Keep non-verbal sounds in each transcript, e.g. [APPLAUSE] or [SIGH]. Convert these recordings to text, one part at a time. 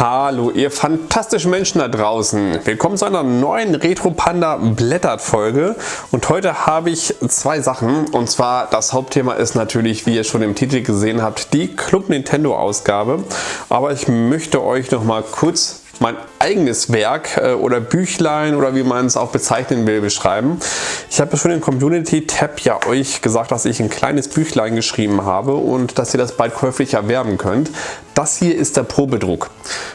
Hallo ihr fantastischen Menschen da draußen. Willkommen zu einer neuen Retro Panda Blättert Folge. Und heute habe ich zwei Sachen. Und zwar das Hauptthema ist natürlich wie ihr schon im Titel gesehen habt die Club Nintendo Ausgabe. Aber ich möchte euch noch mal kurz mein eigenes Werk äh, oder Büchlein oder wie man es auch bezeichnen will beschreiben. Ich habe schon im Community Tab ja euch gesagt, dass ich ein kleines Büchlein geschrieben habe und dass ihr das bald käuflich erwerben könnt. Das hier ist der Probedruck.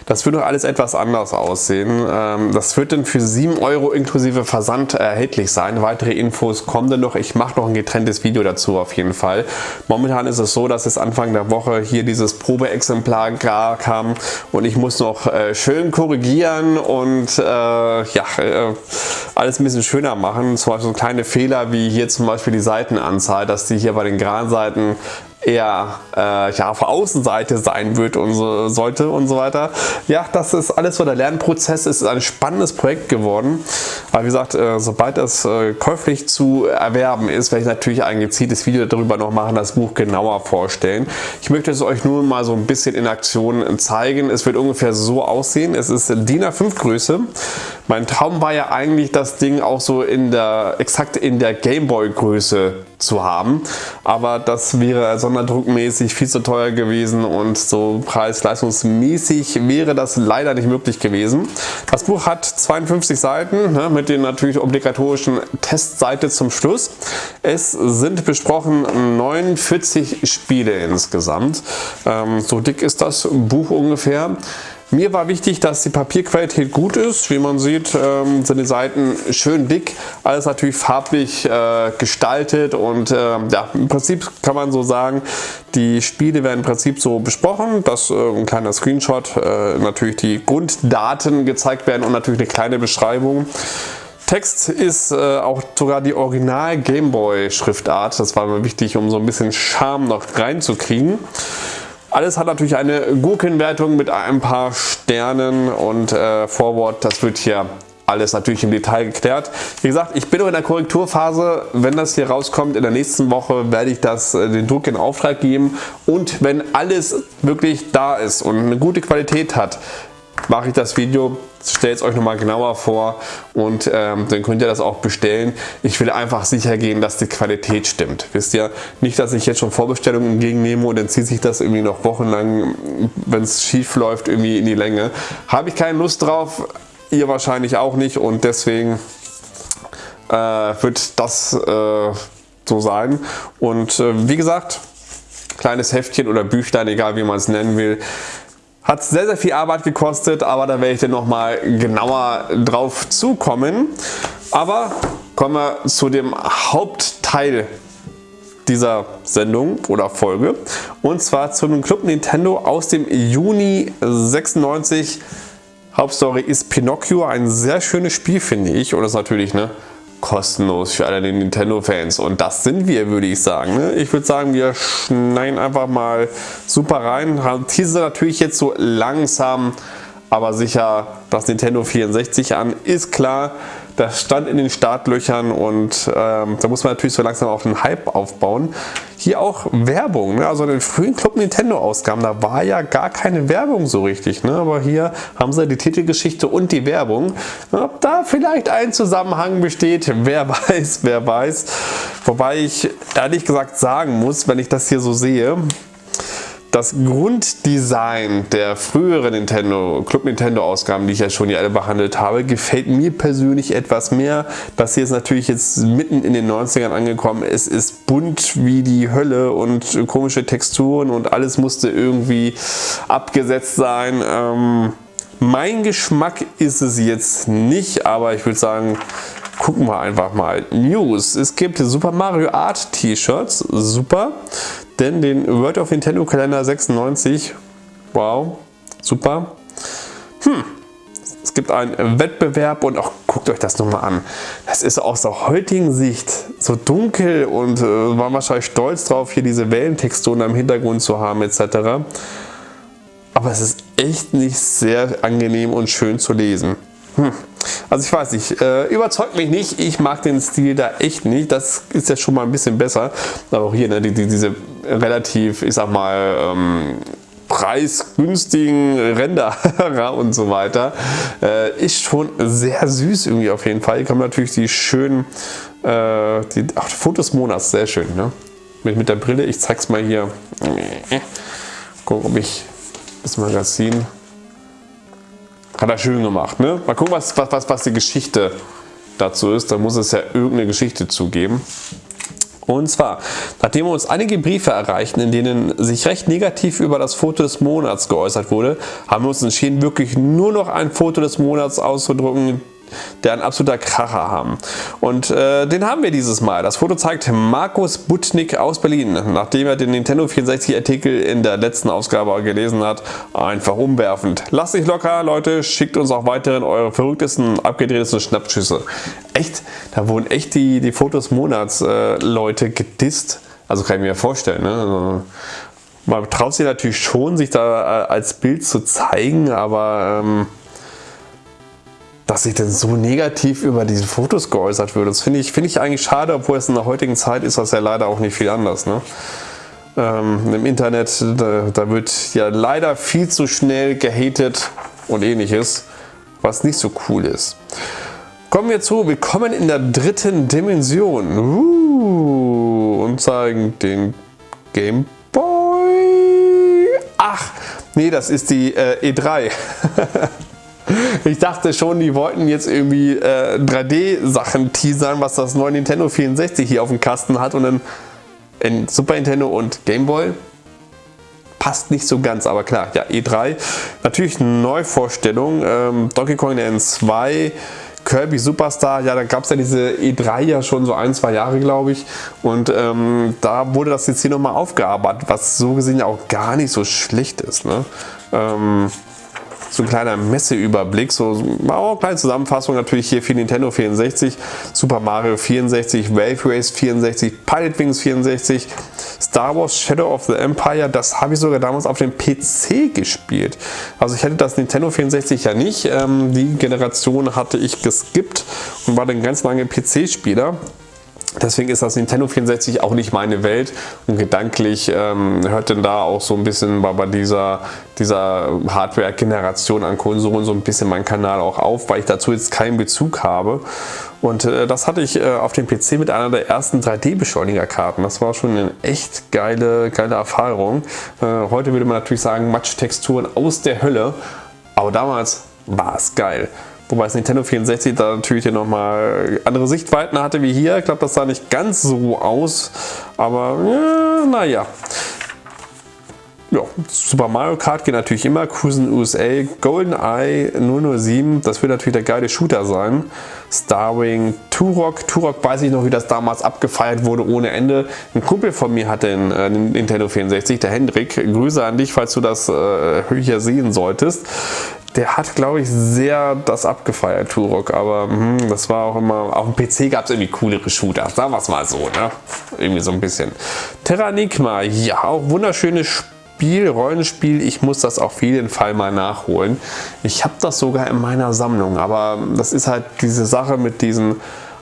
Das wird doch alles etwas anders aussehen. Ähm, das wird dann für 7 Euro inklusive Versand erhältlich sein. Weitere Infos kommen dann noch. Ich mache noch ein getrenntes Video dazu auf jeden Fall. Momentan ist es so, dass es Anfang der Woche hier dieses Probeexemplar kam und ich muss noch äh, schön korrigieren und äh, ja, äh, alles ein bisschen schöner machen. Zum Beispiel so kleine Fehler wie hier zum Beispiel die Seitenanzahl, dass die hier bei den geraden Seiten eher äh, ja, auf der Außenseite sein wird und so, sollte und so weiter. Ja, das ist alles so der Lernprozess. Es ist ein spannendes Projekt geworden. Aber wie gesagt, äh, sobald es äh, käuflich zu erwerben ist, werde ich natürlich ein gezieltes Video darüber noch machen, das Buch genauer vorstellen. Ich möchte es euch nur mal so ein bisschen in Aktion zeigen. Es wird ungefähr so aussehen. Es ist DIN A5 Größe. Mein Traum war ja eigentlich, das Ding auch so in der exakt in der Gameboy Größe zu haben. Aber das wäre sonderdruckmäßig viel zu teuer gewesen und so preis-leistungsmäßig wäre das leider nicht möglich gewesen. Das Buch hat 52 Seiten ne, mit den natürlich obligatorischen Testseite zum Schluss. Es sind besprochen 49 Spiele insgesamt. Ähm, so dick ist das Buch ungefähr. Mir war wichtig, dass die Papierqualität gut ist. Wie man sieht, ähm, sind die Seiten schön dick. Alles natürlich farblich äh, gestaltet und äh, ja, im Prinzip kann man so sagen, die Spiele werden im Prinzip so besprochen, dass äh, ein kleiner Screenshot, äh, natürlich die Grunddaten gezeigt werden und natürlich eine kleine Beschreibung. Text ist äh, auch sogar die Original Gameboy Schriftart. Das war mir wichtig, um so ein bisschen Charme noch reinzukriegen. Alles hat natürlich eine Gurkenwertung mit ein paar Sternen und äh, Forward, das wird hier alles natürlich im Detail geklärt. Wie gesagt, ich bin noch in der Korrekturphase. Wenn das hier rauskommt in der nächsten Woche, werde ich das, äh, den Druck in Auftrag geben. Und wenn alles wirklich da ist und eine gute Qualität hat, mache ich das Video, stelle es euch nochmal genauer vor und ähm, dann könnt ihr das auch bestellen. Ich will einfach sicher gehen, dass die Qualität stimmt. Wisst ihr, nicht, dass ich jetzt schon Vorbestellungen entgegennehme und dann zieht sich das irgendwie noch wochenlang, wenn es schief läuft, irgendwie in die Länge. Habe ich keine Lust drauf, ihr wahrscheinlich auch nicht und deswegen äh, wird das äh, so sein. Und äh, wie gesagt, kleines Heftchen oder Büchlein, egal wie man es nennen will, hat sehr, sehr viel Arbeit gekostet, aber da werde ich dann nochmal genauer drauf zukommen. Aber kommen wir zu dem Hauptteil dieser Sendung oder Folge und zwar zum Club Nintendo aus dem Juni 96. Hauptstory ist Pinocchio, ein sehr schönes Spiel finde ich und das ist natürlich ne, kostenlos für alle Nintendo-Fans. Und das sind wir, würde ich sagen. Ne? Ich würde sagen, wir schneiden einfach mal super rein. Teaser natürlich jetzt so langsam, aber sicher das Nintendo 64 an. Ist klar, das stand in den Startlöchern und ähm, da muss man natürlich so langsam auf den Hype aufbauen. Hier auch Werbung, ne? also in den frühen Club Nintendo Ausgaben, da war ja gar keine Werbung so richtig, ne? aber hier haben sie die Titelgeschichte und die Werbung. Ob da vielleicht ein Zusammenhang besteht, wer [LAUGHS] weiß, wer weiß. Wobei ich ehrlich gesagt sagen muss, wenn ich das hier so sehe, das Grunddesign der früheren Nintendo, Club Nintendo Ausgaben, die ich ja schon hier alle behandelt habe, gefällt mir persönlich etwas mehr. Das hier ist natürlich jetzt mitten in den 90ern angekommen. Es ist bunt wie die Hölle und komische Texturen und alles musste irgendwie abgesetzt sein. Ähm, mein Geschmack ist es jetzt nicht, aber ich würde sagen, gucken wir einfach mal. News. Es gibt Super Mario Art T-Shirts. Super. Denn den World of Nintendo Kalender 96, wow, super. Hm, es gibt einen Wettbewerb und auch guckt euch das nochmal an. Das ist aus der heutigen Sicht so dunkel und äh, war wahrscheinlich stolz drauf, hier diese Wellentexturen am Hintergrund zu haben etc. Aber es ist echt nicht sehr angenehm und schön zu lesen. Hm. Also ich weiß nicht, äh, überzeugt mich nicht. Ich mag den Stil da echt nicht. Das ist ja schon mal ein bisschen besser. Aber auch hier, ne, die, die, diese relativ, ich sag mal, ähm, preisgünstigen Renderer [LAUGHS] und so weiter. Äh, ist schon sehr süß irgendwie auf jeden Fall. Hier kommen natürlich die schönen äh, die, ach, Fotos Monats, sehr schön. Ne? Mit, mit der Brille, ich zeig's mal hier. Gucken, ob ich das Magazin hat er schön gemacht. Ne? Mal gucken, was, was, was die Geschichte dazu ist. Da muss es ja irgendeine Geschichte zugeben. Und zwar, nachdem uns einige Briefe erreichten, in denen sich recht negativ über das Foto des Monats geäußert wurde, haben wir uns entschieden, wirklich nur noch ein Foto des Monats auszudrucken, der ein absoluter Kracher haben. Und äh, den haben wir dieses Mal. Das Foto zeigt Markus Butnik aus Berlin, nachdem er den Nintendo 64 Artikel in der letzten Ausgabe gelesen hat. Einfach umwerfend. Lasst sich locker, Leute, schickt uns auch weiterhin eure verrücktesten, abgedrehtesten Schnappschüsse. Echt, da wurden echt die, die Fotos Monats äh, Leute gedisst. Also kann ich mir vorstellen. Ne? Also, man traut sich natürlich schon, sich da äh, als Bild zu zeigen, aber ähm, dass sich denn so negativ über diese Fotos geäußert wird. Das finde ich, find ich eigentlich schade, obwohl es in der heutigen Zeit ist das ja leider auch nicht viel anders. Ne? Ähm, Im Internet, da, da, wird ja leider viel zu schnell gehatet und ähnliches, was nicht so cool ist. Kommen wir zu, willkommen in der dritten Dimension. Uh, und zeigen den Game Boy. Ach, nee, das ist die äh, E3. [LAUGHS] Ich dachte schon, die wollten jetzt irgendwie äh, 3D-Sachen teasern, was das neue Nintendo 64 hier auf dem Kasten hat und dann in Super Nintendo und Game Boy. Passt nicht so ganz, aber klar, ja, E3. Natürlich eine Neuvorstellung. Ähm, Donkey Kong N2, Kirby Superstar, ja, da gab es ja diese E3 ja schon so ein, zwei Jahre, glaube ich. Und ähm, da wurde das jetzt hier nochmal aufgearbeitet, was so gesehen ja auch gar nicht so schlecht ist. Ne? Ähm, so ein kleiner Messeüberblick, so eine kleine Zusammenfassung natürlich hier für Nintendo 64, Super Mario 64, Wave Race 64, Pilot Wings 64, Star Wars Shadow of the Empire, das habe ich sogar damals auf dem PC gespielt. Also ich hätte das Nintendo 64 ja nicht, ähm, die Generation hatte ich geskippt und war dann ganz lange PC-Spieler. Deswegen ist das Nintendo 64 auch nicht meine Welt und gedanklich ähm, hört denn da auch so ein bisschen bei, bei dieser, dieser Hardware-Generation an Konsolen so ein bisschen mein Kanal auch auf, weil ich dazu jetzt keinen Bezug habe. Und äh, das hatte ich äh, auf dem PC mit einer der ersten 3D-Beschleunigerkarten. Das war schon eine echt geile, geile Erfahrung. Äh, heute würde man natürlich sagen, Matschtexturen aus der Hölle, aber damals war es geil. Wobei das Nintendo 64 da natürlich nochmal andere Sichtweiten hatte wie hier. Ich glaube, das sah nicht ganz so aus, aber ja, naja. Ja, Super Mario Kart geht natürlich immer, Cruisen USA, GoldenEye 007, das wird natürlich der geile Shooter sein. Starwing, Turok, Turok weiß ich noch, wie das damals abgefeiert wurde ohne Ende. Ein Kumpel von mir hatte einen, äh, Nintendo 64, der Hendrik. Grüße an dich, falls du das äh, hier sehen solltest der hat, glaube ich, sehr das abgefeiert, Turok. Aber mh, das war auch immer, auf dem PC gab es irgendwie coolere Shooter. Sagen wir es mal so, ne? Irgendwie so ein bisschen. Terranigma, ja, auch wunderschönes Spiel, Rollenspiel. Ich muss das auf jeden Fall mal nachholen. Ich habe das sogar in meiner Sammlung, aber das ist halt diese Sache mit diesen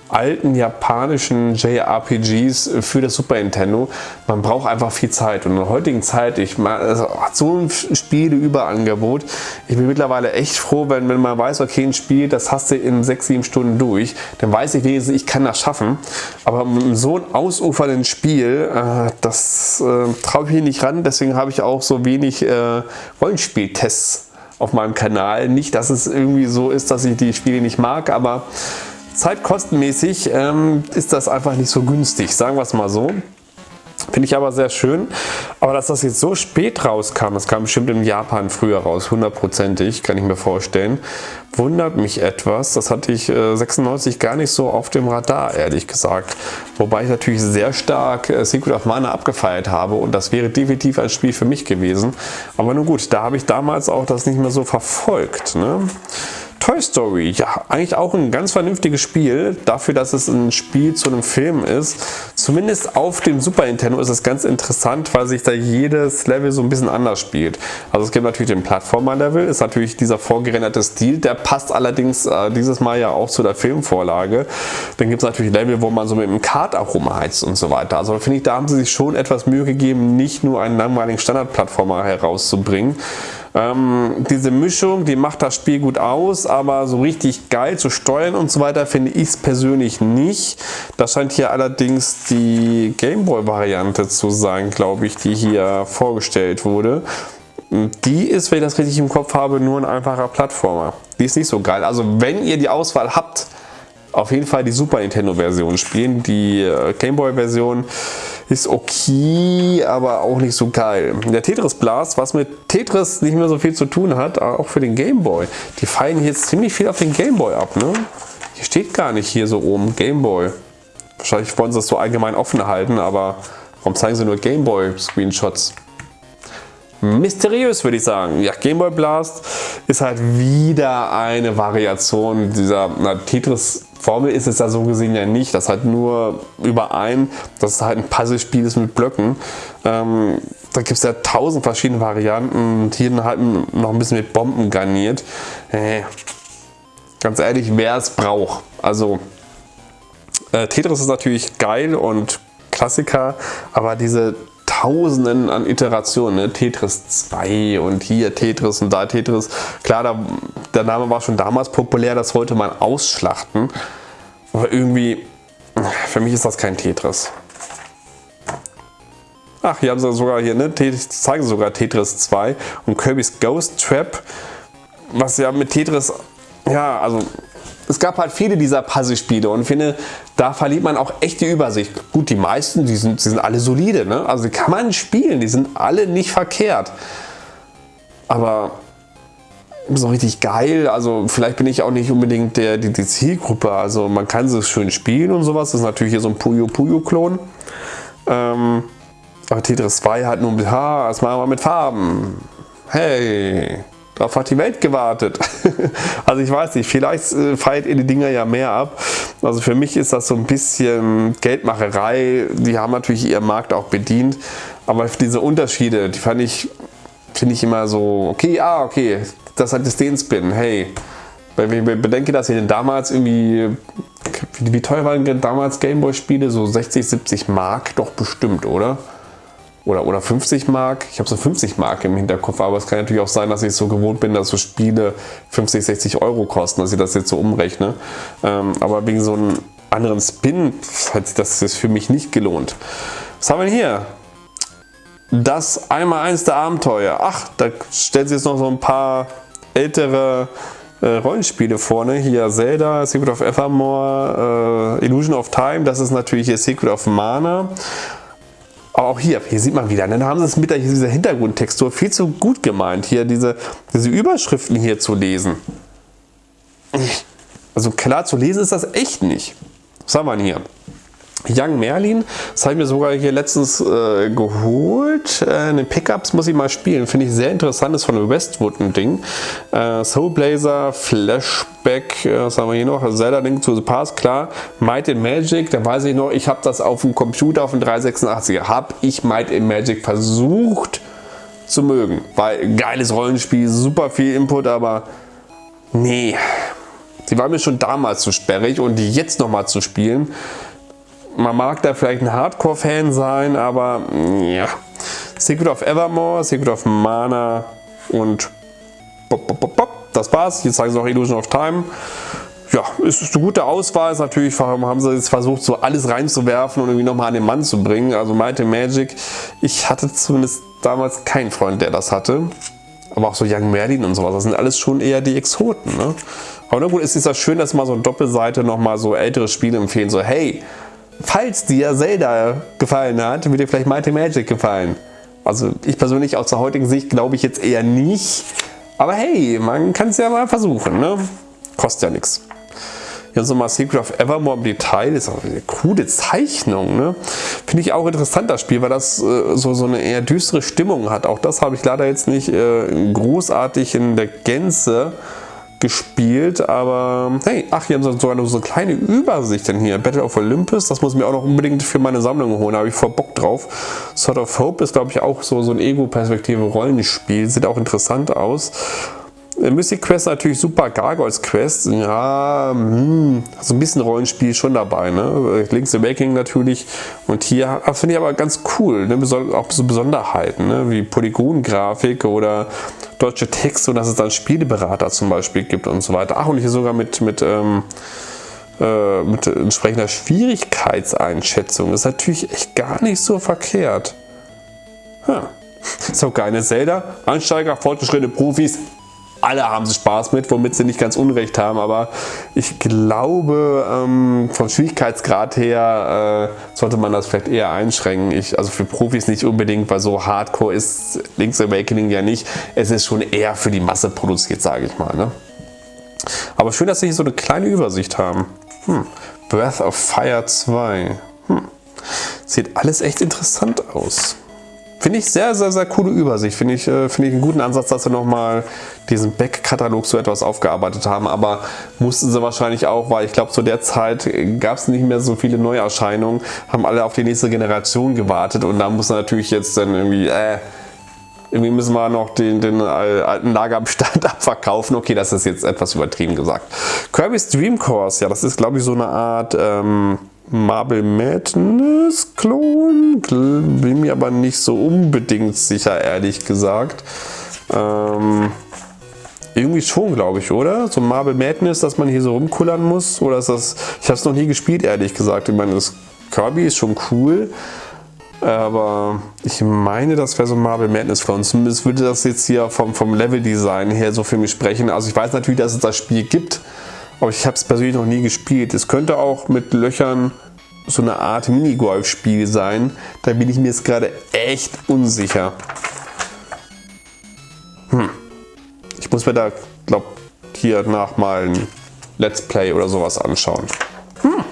alten japanischen JRPGs für das Super Nintendo. Man braucht einfach viel Zeit und in der heutigen Zeit, ich also, so ein Spieleüberangebot. Ich bin mittlerweile echt froh, wenn, wenn man weiß, okay, ein Spiel, das hast du in 6, 7 Stunden durch, dann weiß ich wenigstens, ich kann das schaffen. Aber mit so einem ausufernden Spiel, äh, das äh, traue ich mich nicht ran, deswegen habe ich auch so wenig äh, Rollenspieltests auf meinem Kanal. Nicht, dass es irgendwie so ist, dass ich die Spiele nicht mag, aber Zeitkostenmäßig ähm, ist das einfach nicht so günstig, sagen wir es mal so. Finde ich aber sehr schön. Aber dass das jetzt so spät rauskam, das kam bestimmt in Japan früher raus, hundertprozentig, kann ich mir vorstellen, wundert mich etwas. Das hatte ich äh, 96 gar nicht so auf dem Radar, ehrlich gesagt. Wobei ich natürlich sehr stark Secret of Mana abgefeiert habe und das wäre definitiv ein Spiel für mich gewesen. Aber nun gut, da habe ich damals auch das nicht mehr so verfolgt. Ne? Toy Story, ja, eigentlich auch ein ganz vernünftiges Spiel, dafür, dass es ein Spiel zu einem Film ist. Zumindest auf dem Super Nintendo ist es ganz interessant, weil sich da jedes Level so ein bisschen anders spielt. Also es gibt natürlich den Plattformer-Level, ist natürlich dieser vorgerenderte Stil, der passt allerdings äh, dieses Mal ja auch zu der Filmvorlage. Dann gibt es natürlich Level, wo man so mit dem Kart auch rumheizt und so weiter. Also finde ich, da haben sie sich schon etwas Mühe gegeben, nicht nur einen langweiligen Standard-Plattformer herauszubringen. Ähm, diese Mischung, die macht das Spiel gut aus, aber so richtig geil zu steuern und so weiter finde ich es persönlich nicht. Das scheint hier allerdings die Gameboy-Variante zu sein, glaube ich, die hier vorgestellt wurde. Die ist, wenn ich das richtig im Kopf habe, nur ein einfacher Plattformer. Die ist nicht so geil. Also wenn ihr die Auswahl habt, auf jeden Fall die Super Nintendo Version spielen. Die äh, Gameboy Version ist okay, aber auch nicht so geil. Der Tetris Blast, was mit Tetris nicht mehr so viel zu tun hat, auch für den Gameboy. Die fallen jetzt ziemlich viel auf den Gameboy ab. Ne? Hier steht gar nicht hier so oben Gameboy. Wahrscheinlich wollen sie das so allgemein offen halten, aber warum zeigen sie nur Gameboy Screenshots? mysteriös, würde ich sagen. Ja, Game Boy Blast ist halt wieder eine Variation dieser Tetris Formel ist es da so gesehen ja nicht. Das hat nur überein, dass es halt ein Puzzlespiel ist mit Blöcken. Ähm, da gibt es ja tausend verschiedene Varianten und hier halt noch ein bisschen mit Bomben garniert. Äh, ganz ehrlich, wer es braucht. Also äh, Tetris ist natürlich geil und Klassiker, aber diese Tausenden an Iterationen, ne? Tetris 2 und hier Tetris und da Tetris. Klar, da, der Name war schon damals populär, das wollte man ausschlachten. Aber irgendwie, für mich ist das kein Tetris. Ach, hier haben sie sogar hier, ne, zeigen sogar Tetris 2 und Kirby's Ghost Trap, was ja mit Tetris, ja, also es gab halt viele dieser Puzzle-Spiele und finde, da verliert man auch echt die Übersicht. Gut, die meisten, die sind, die sind alle solide, ne? also die kann man spielen, die sind alle nicht verkehrt. Aber so richtig geil, also vielleicht bin ich auch nicht unbedingt der, die, die Zielgruppe, also man kann sie schön spielen und sowas, das ist natürlich hier so ein Puyo Puyo Klon. Ähm, aber Tetris 2 hat nur mit, ha, das machen wir mit Farben. Hey, Darauf hat die Welt gewartet. [LAUGHS] also ich weiß nicht, vielleicht äh, feiert ihr die Dinger ja mehr ab. Also für mich ist das so ein bisschen Geldmacherei. Die haben natürlich ihren Markt auch bedient. Aber diese Unterschiede, die fand ich, finde ich immer so, okay, ah, okay, das hat jetzt den Spin, hey. Wenn ich bedenke, dass ihr damals irgendwie, wie teuer waren denn damals Gameboy-Spiele? So 60, 70 Mark doch bestimmt, oder? Oder, oder 50 Mark. Ich habe so 50 Mark im Hinterkopf, aber es kann natürlich auch sein, dass ich so gewohnt bin, dass so Spiele 50, 60 Euro kosten, dass ich das jetzt so umrechne. Ähm, aber wegen so einem anderen Spin hat sich das für mich nicht gelohnt. Was haben wir hier? Das einmal eins der Abenteuer. Ach, da stellt sich jetzt noch so ein paar ältere äh, Rollenspiele vorne. Hier Zelda, Secret of Evermore, äh, Illusion of Time. Das ist natürlich hier Secret of Mana. Aber auch hier, hier sieht man wieder, dann haben sie es mit dieser Hintergrundtextur viel zu gut gemeint, hier diese, diese Überschriften hier zu lesen. Also klar zu lesen ist das echt nicht. Was haben wir denn hier? Young Merlin, das habe ich mir sogar hier letztens äh, geholt. Äh, den Pickups muss ich mal spielen, finde ich sehr interessant, ist von Westwood ein Ding. Äh, Soul Blazer, Flashback, äh, was haben wir hier noch? Zelda Link to the Past, klar. Might in Magic, da weiß ich noch, ich habe das auf dem Computer, auf dem 386er, habe ich Might in Magic versucht zu mögen. Weil geiles Rollenspiel, super viel Input, aber nee. Die war mir schon damals zu sperrig und die jetzt nochmal zu spielen, man mag da vielleicht ein Hardcore-Fan sein, aber ja. Secret of Evermore, Secret of Mana und bop, bop, bop, das war's. Jetzt zeigen sie noch Illusion of Time. Ja, ist eine gute Auswahl. Ist natürlich haben sie jetzt versucht, so alles reinzuwerfen und irgendwie nochmal an den Mann zu bringen. Also Might Magic. Ich hatte zumindest damals keinen Freund, der das hatte. Aber auch so Young Merlin und sowas, das sind alles schon eher die Exoten. Ne? Aber na gut, ist es ja schön, dass mal so eine Doppelseite nochmal so ältere Spiele empfehlen. So, hey, falls dir Zelda gefallen hat, wird dir vielleicht Mighty Magic gefallen. Also ich persönlich aus der heutigen Sicht glaube ich jetzt eher nicht. Aber hey, man kann es ja mal versuchen. Ne? Kostet ja nichts. Hier so mal Secret of Evermore im Detail. Ist auch eine coole Zeichnung. Ne? Finde ich auch interessant, das Spiel, weil das äh, so, so eine eher düstere Stimmung hat. Auch das habe ich leider jetzt nicht äh, großartig in der Gänze gespielt, aber hey, ach, hier haben sie sogar noch so eine kleine Übersicht denn hier. Battle of Olympus, das muss ich mir auch noch unbedingt für meine Sammlung holen, da habe ich voll Bock drauf. Sword of Hope ist, glaube ich, auch so, so ein Ego-Perspektive Rollenspiel, sieht auch interessant aus. Äh, Mystic Quest natürlich super, Gargoyles Quest, ja, hm, so ein bisschen Rollenspiel schon dabei, ne? Link's Awakening natürlich und hier finde ich aber ganz cool, ne? auch so Besonderheiten, ne? wie Polygongrafik oder deutsche Texte und dass es dann Spieleberater zum Beispiel gibt und so weiter. Ach und hier sogar mit, mit, ähm, äh, mit entsprechender Schwierigkeitseinschätzung, das ist natürlich echt gar nicht so verkehrt. Ja. So, keine Zelda, Ansteiger, fortgeschrittene Profis, alle haben sie Spaß mit, womit sie nicht ganz Unrecht haben, aber ich glaube, ähm, vom Schwierigkeitsgrad her äh, sollte man das vielleicht eher einschränken. Ich, also für Profis nicht unbedingt, weil so Hardcore ist Link's Awakening ja nicht. Es ist schon eher für die Masse produziert, sage ich mal. Ne? Aber schön, dass sie hier so eine kleine Übersicht haben. Hm. Breath of Fire 2. Hm. Sieht alles echt interessant aus. Finde ich sehr, sehr, sehr coole Übersicht. Finde ich, äh, find ich einen guten Ansatz, dass sie nochmal diesen Back-Katalog so etwas aufgearbeitet haben. Aber mussten sie wahrscheinlich auch, weil ich glaube, zu der Zeit gab es nicht mehr so viele Neuerscheinungen, haben alle auf die nächste Generation gewartet und da muss natürlich jetzt dann irgendwie, äh, irgendwie müssen wir noch den, den alten Lagerbestand [LAUGHS] abverkaufen. Okay, das ist jetzt etwas übertrieben gesagt. Kirby's Dream Course, ja, das ist glaube ich so eine Art... Ähm, Marble Madness Klon. Bin mir aber nicht so unbedingt sicher, ehrlich gesagt. Ähm, irgendwie schon, glaube ich, oder? So Marble Madness, dass man hier so rumkullern muss. Oder ist das. Ich habe es noch nie gespielt, ehrlich gesagt. Ich meine, das Kirby ist schon cool. Aber ich meine, das wäre so Marble Madness für uns. Zumindest würde das jetzt hier vom, vom Level-Design her so für mich sprechen. Also ich weiß natürlich, dass es das Spiel gibt. Aber ich habe es persönlich noch nie gespielt. Es könnte auch mit Löchern so eine Art Minigolf-Spiel sein. Da bin ich mir jetzt gerade echt unsicher. Hm. Ich muss mir da, glaube hier nach mal ein Let's Play oder sowas anschauen. Hm.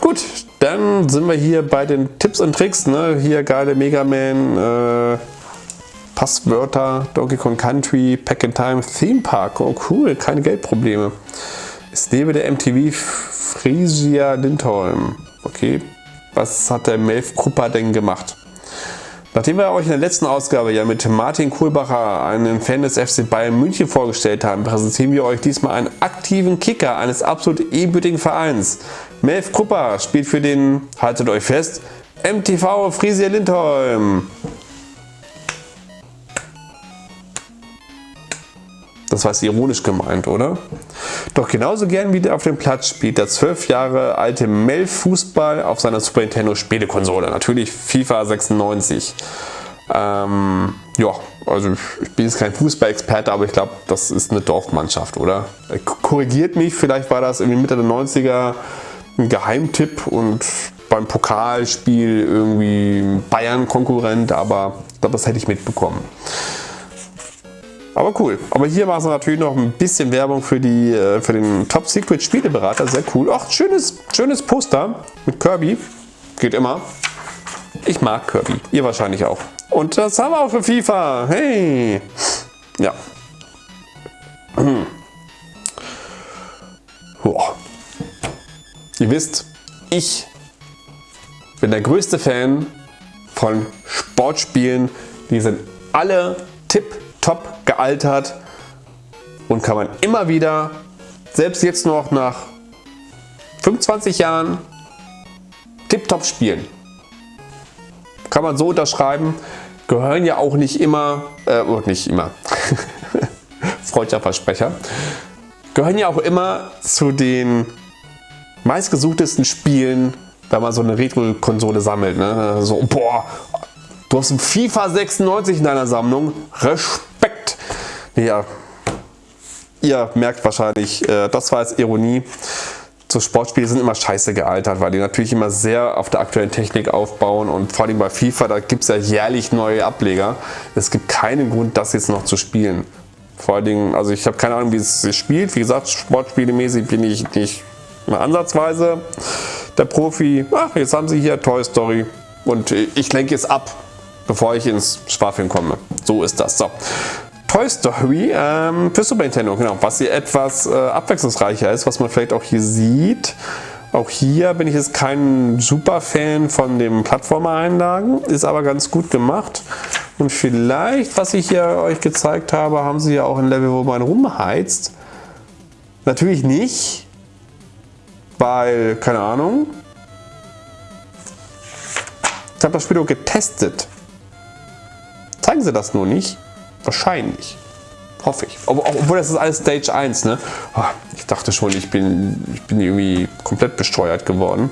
Gut, dann sind wir hier bei den Tipps und Tricks. Ne? Hier geile Mega Man, äh, Passwörter, Donkey Kong Country, Pack in Time, Theme Park. Oh cool, keine Geldprobleme. Es lebe der MTV Frisia Lindholm. Okay, was hat der Melf Krupper denn gemacht? Nachdem wir euch in der letzten Ausgabe ja mit Martin Kohlbacher, einen Fan des FC Bayern München vorgestellt haben, präsentieren wir euch diesmal einen aktiven Kicker eines absolut ebenbürtigen Vereins. Melf Krupper spielt für den, haltet euch fest, MTV Frisia Lindholm. Das war ironisch gemeint, oder? Doch genauso gern wie der auf dem Platz spielt der 12 Jahre alte Mel Fußball auf seiner Super Nintendo Spielekonsole. Natürlich FIFA 96. Ähm, ja, also ich bin jetzt kein Fußballexperte, aber ich glaube, das ist eine Dorfmannschaft, oder? Äh, korrigiert mich, vielleicht war das irgendwie Mitte der 90er ein Geheimtipp und beim Pokalspiel irgendwie Bayern-Konkurrent, aber ich glaube, das hätte ich mitbekommen. Aber cool. Aber hier machen sie natürlich noch ein bisschen Werbung für, die, äh, für den Top Secret Spieleberater. Sehr cool. Ach, schönes, schönes Poster mit Kirby. Geht immer. Ich mag Kirby. Ihr wahrscheinlich auch. Und das haben wir auch für FIFA. Hey. Ja. Hm. Ihr wisst, ich bin der größte Fan von Sportspielen. Die sind alle tipp top gealtert und kann man immer wieder, selbst jetzt noch nach 25 Jahren, tipptopp spielen. Kann man so unterschreiben. Gehören ja auch nicht immer, äh, oh, nicht immer, [LAUGHS] freudscher Versprecher, gehören ja auch immer zu den meistgesuchtesten Spielen, wenn man so eine Retro-Konsole sammelt. Ne? So, boah, du hast ein FIFA 96 in deiner Sammlung, Respekt ja, ihr merkt wahrscheinlich, äh, das war jetzt Ironie. So Sportspiele sind immer scheiße gealtert, weil die natürlich immer sehr auf der aktuellen Technik aufbauen und vor allem bei FIFA, da gibt es ja jährlich neue Ableger. Es gibt keinen Grund, das jetzt noch zu spielen. Vor allen Dingen, also ich habe keine Ahnung, wie es sich spielt. Wie gesagt, sportspielemäßig bin ich nicht mal ansatzweise der Profi. Ach, jetzt haben sie hier Toy Story und ich lenke es ab, bevor ich ins Schwafeln komme. So ist das. So. Toy Story ähm, für Super Nintendo, genau, was hier etwas äh, abwechslungsreicher ist, was man vielleicht auch hier sieht. Auch hier bin ich jetzt kein super Fan von den Plattformer-Einlagen, ist aber ganz gut gemacht. Und vielleicht, was ich hier euch gezeigt habe, haben sie ja auch ein Level, wo man rumheizt. Natürlich nicht, weil, keine Ahnung, ich habe das Spiel auch getestet. Zeigen sie das nur nicht? Wahrscheinlich. Hoffe ich. Obwohl das ist alles Stage 1, ne? Oh, ich dachte schon, ich bin, ich bin irgendwie komplett besteuert geworden.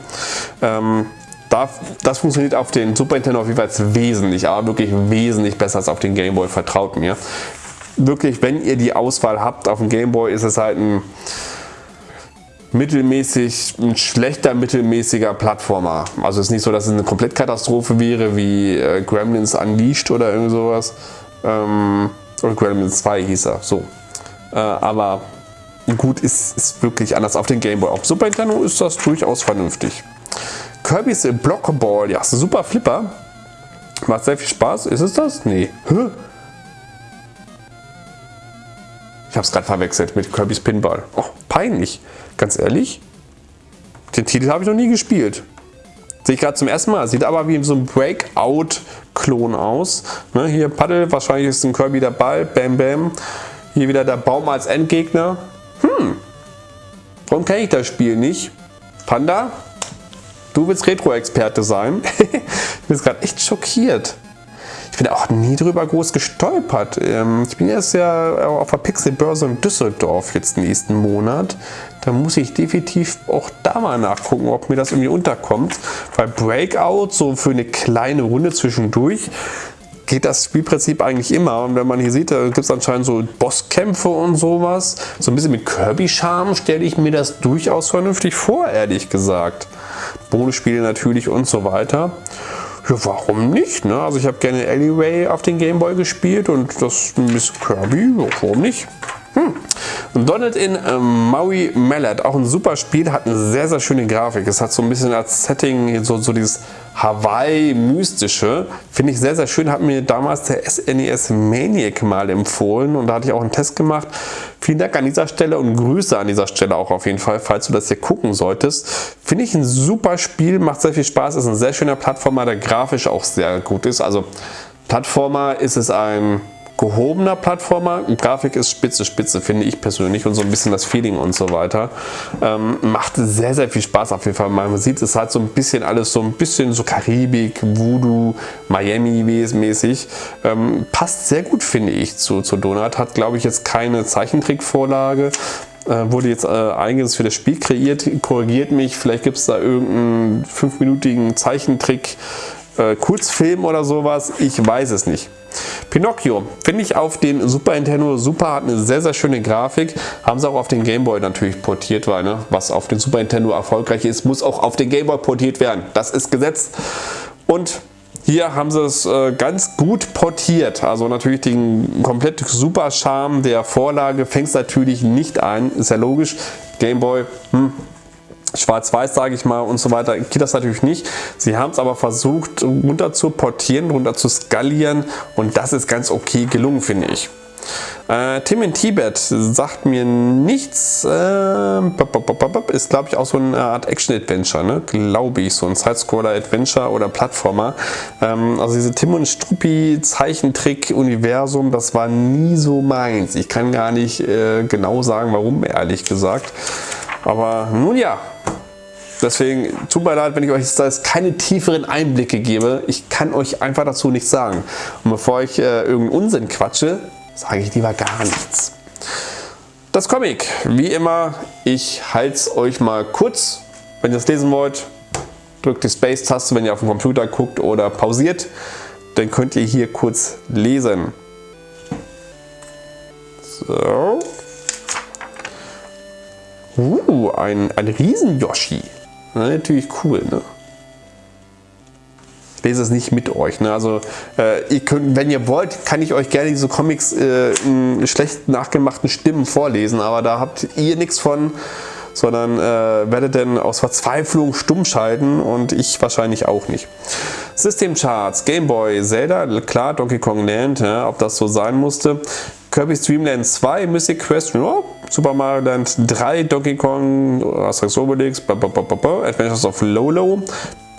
Ähm, das funktioniert auf den Super Nintendo auf jeden Fall wesentlich, aber wirklich wesentlich besser als auf den Game Boy, vertraut mir. Wirklich, wenn ihr die Auswahl habt auf dem Game Boy, ist es halt ein mittelmäßig, ein schlechter mittelmäßiger Plattformer. Also es ist nicht so, dass es eine Komplettkatastrophe wäre wie äh, Gremlins Unleashed oder irgend sowas. Ähm, oder Gremlins 2 hieß er, so. Äh, aber gut, ist, ist wirklich anders auf den Game Boy. Auf Super Nintendo ist das durchaus vernünftig. Kirby's Blockball, ja, super Flipper. Macht sehr viel Spaß. Ist es das? Nee. Hä? Ich habe es gerade verwechselt mit Kirby's Pinball. Oh, peinlich. Ganz ehrlich. Den Titel habe ich noch nie gespielt. Sehe ich gerade zum ersten Mal. Sieht aber wie so ein Breakout-Klon aus. Ne, hier Paddel, wahrscheinlich ist ein Kirby der Ball. Bam, bam. Hier wieder der Baum als Endgegner. Hm. Warum kenne ich das Spiel nicht? Panda? Du willst Retro-Experte sein? [LAUGHS] ich bin gerade echt schockiert. Ich bin auch nie drüber groß gestolpert. Ähm, ich bin jetzt ja auf der Pixelbörse in Düsseldorf jetzt nächsten Monat. Da muss ich definitiv auch da mal nachgucken, ob mir das irgendwie unterkommt. Weil Breakout, so für eine kleine Runde zwischendurch, geht das Spielprinzip eigentlich immer. Und wenn man hier sieht, da gibt es anscheinend so Bosskämpfe und sowas. So ein bisschen mit Kirby-Charme stelle ich mir das durchaus vernünftig vor, ehrlich gesagt. Bonusspiele natürlich und so weiter. Ja, warum nicht? Ne? Also ich habe gerne Alleyway auf den Gameboy gespielt und das Miss Kirby, warum nicht? Hm. Donald in äh, Maui Mallet, auch ein super Spiel, hat eine sehr, sehr schöne Grafik. Es hat so ein bisschen als Setting so, so dieses Hawaii-mystische. Finde ich sehr, sehr schön. Hat mir damals der SNES e Maniac mal empfohlen und da hatte ich auch einen Test gemacht. Vielen Dank an dieser Stelle und Grüße an dieser Stelle auch auf jeden Fall, falls du das hier gucken solltest. Finde ich ein super Spiel, macht sehr viel Spaß, ist ein sehr schöner Plattformer, der grafisch auch sehr gut ist. Also Plattformer ist es ein gehobener Plattformer. Grafik ist spitze, spitze, finde ich persönlich und so ein bisschen das Feeling und so weiter. Ähm, macht sehr, sehr viel Spaß auf jeden Fall. Man sieht es halt so ein bisschen alles so ein bisschen so Karibik, Voodoo, Miami mäßig. Ähm, passt sehr gut, finde ich, zu, zu Donut. Hat, glaube ich, jetzt keine Zeichentrickvorlage äh, wurde jetzt äh, einiges für das Spiel kreiert, korrigiert mich, vielleicht gibt es da irgendeinen fünfminütigen Zeichentrick, äh, Kurzfilm oder sowas, ich weiß es nicht. Pinocchio finde ich auf den Super Nintendo super, hat eine sehr, sehr schöne Grafik. Haben sie auch auf den Game Boy natürlich portiert, weil ne, was auf den Super Nintendo erfolgreich ist, muss auch auf den Game Boy portiert werden. Das ist Gesetz. Und hier haben sie es äh, ganz gut portiert. Also natürlich den komplett super Charme der Vorlage fängt es natürlich nicht ein. Ist ja logisch. Game Boy, hm, Schwarz-Weiß, sage ich mal, und so weiter, geht das natürlich nicht. Sie haben es aber versucht, runter zu portieren, runter zu skalieren und das ist ganz okay gelungen, finde ich. Äh, Tim in Tibet sagt mir nichts, äh, ist glaube ich auch so eine Art Action-Adventure, ne? glaube ich, so ein Sidescroller-Adventure oder Plattformer. Ähm, also diese Tim und Struppi Zeichentrick-Universum, das war nie so meins. Ich kann gar nicht äh, genau sagen, warum, ehrlich gesagt. Aber nun ja, Deswegen tut mir leid, wenn ich euch jetzt keine tieferen Einblicke gebe. Ich kann euch einfach dazu nichts sagen. Und bevor ich äh, irgendeinen Unsinn quatsche, sage ich lieber gar nichts. Das Comic, wie immer, ich halte es euch mal kurz. Wenn ihr es lesen wollt, drückt die Space-Taste, wenn ihr auf dem Computer guckt oder pausiert. Dann könnt ihr hier kurz lesen. So. Uh, ein, ein Riesen-Yoshi. Natürlich cool, ne? Ich lese es nicht mit euch. Ne? Also äh, ihr könnt, wenn ihr wollt, kann ich euch gerne diese Comics äh, in schlecht nachgemachten Stimmen vorlesen, aber da habt ihr nichts von, sondern äh, werdet dann aus Verzweiflung stumm schalten und ich wahrscheinlich auch nicht. Systemcharts, Game Boy, Zelda, klar, Donkey Kong Land, ja, ob das so sein musste. Kirby's Dream Land 2, Mystic Quest, ja, Super Mario Land 3, Donkey Kong, Asterix Obelix, Adventures of Lolo.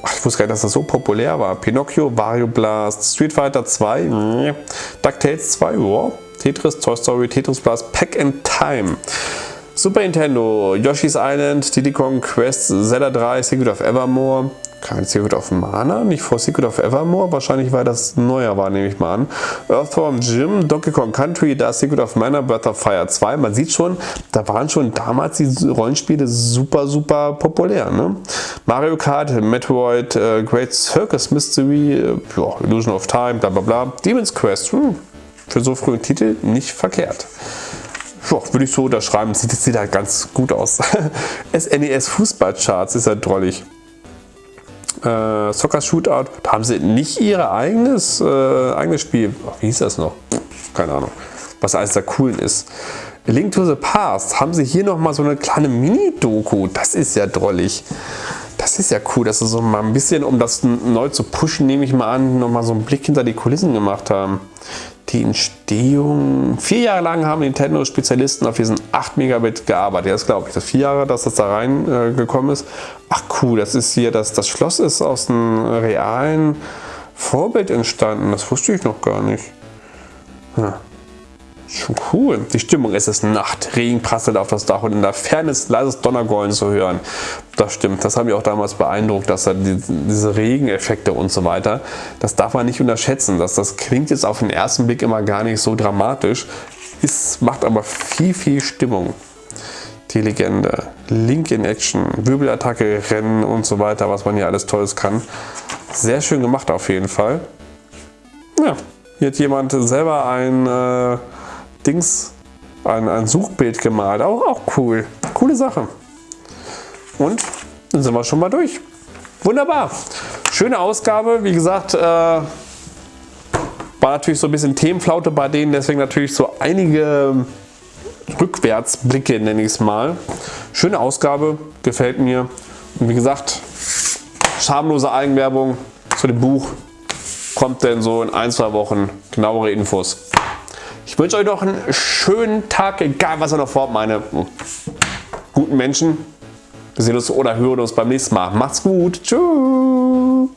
Ach, ich wusste gar nicht, dass das so populär war. Pinocchio, Wario Blast, Street Fighter 2, mh. DuckTales 2, ja. Tetris, Toy Story, Tetris Blast, Pack and Time. Super Nintendo, Yoshi's Island, Diddy Kong Quest, Zelda 3, Secret of Evermore, kein Secret of Mana, nicht vor Secret of Evermore, wahrscheinlich weil das neuer war, nehme ich mal an. Earthworm Jim, Donkey Kong Country, da Secret of Mana, Breath of Fire 2. Man sieht schon, da waren schon damals die Rollenspiele super, super populär. Ne? Mario Kart, Metroid, äh, Great Circus Mystery, äh, ja, Illusion of Time, bla bla bla. Demon's Quest, hm, für so frühen Titel nicht verkehrt ja, würde ich so unterschreiben. Sieht, sieht halt ganz gut aus. [LAUGHS] SNES Fußballcharts ist ja drollig. Äh, Soccer Shootout, da haben sie nicht ihr eigenes, äh, eigenes Spiel. Wie hieß das noch? Keine Ahnung. Was eines der coolen ist. Link to the Past haben sie hier nochmal so eine kleine Mini-Doku. Das ist ja drollig. Das ist ja cool, dass sie so mal ein bisschen, um das neu zu pushen, nehme ich mal an, nochmal so einen Blick hinter die Kulissen gemacht haben die Entstehung. Vier Jahre lang haben Nintendo-Spezialisten auf diesen 8 Megabit gearbeitet. Das glaube ich. Das vier Jahre, dass das da reingekommen äh, ist. Ach cool, das ist hier, das, das Schloss ist aus einem realen Vorbild entstanden. Das wusste ich noch gar nicht. Ja. Cool. Die Stimmung ist es Nacht. Regen prasselt auf das Dach und in der Ferne ist leises Donnergollen zu hören. Das stimmt. Das hat mich auch damals beeindruckt, dass da die, diese Regeneffekte und so weiter, das darf man nicht unterschätzen. Das, das klingt jetzt auf den ersten Blick immer gar nicht so dramatisch, ist, macht aber viel, viel Stimmung. Die Legende. Link in Action, Wirbelattacke, Rennen und so weiter, was man hier alles Tolles kann. Sehr schön gemacht auf jeden Fall. Ja, hier hat jemand selber ein äh, Dings, ein, ein Suchbild gemalt. Auch, auch cool. Coole Sache. Und dann sind wir schon mal durch. Wunderbar. Schöne Ausgabe. Wie gesagt, äh, war natürlich so ein bisschen Themenflaute bei denen. Deswegen natürlich so einige Rückwärtsblicke, nenne ich es mal. Schöne Ausgabe. Gefällt mir. Und wie gesagt, schamlose Eigenwerbung zu dem Buch. Kommt denn so in ein, zwei Wochen genauere Infos. Ich wünsche euch noch einen schönen Tag, egal was ihr noch vorhabt, meine guten Menschen. Wir sehen uns oder hören uns beim nächsten Mal. Macht's gut. Tschüss.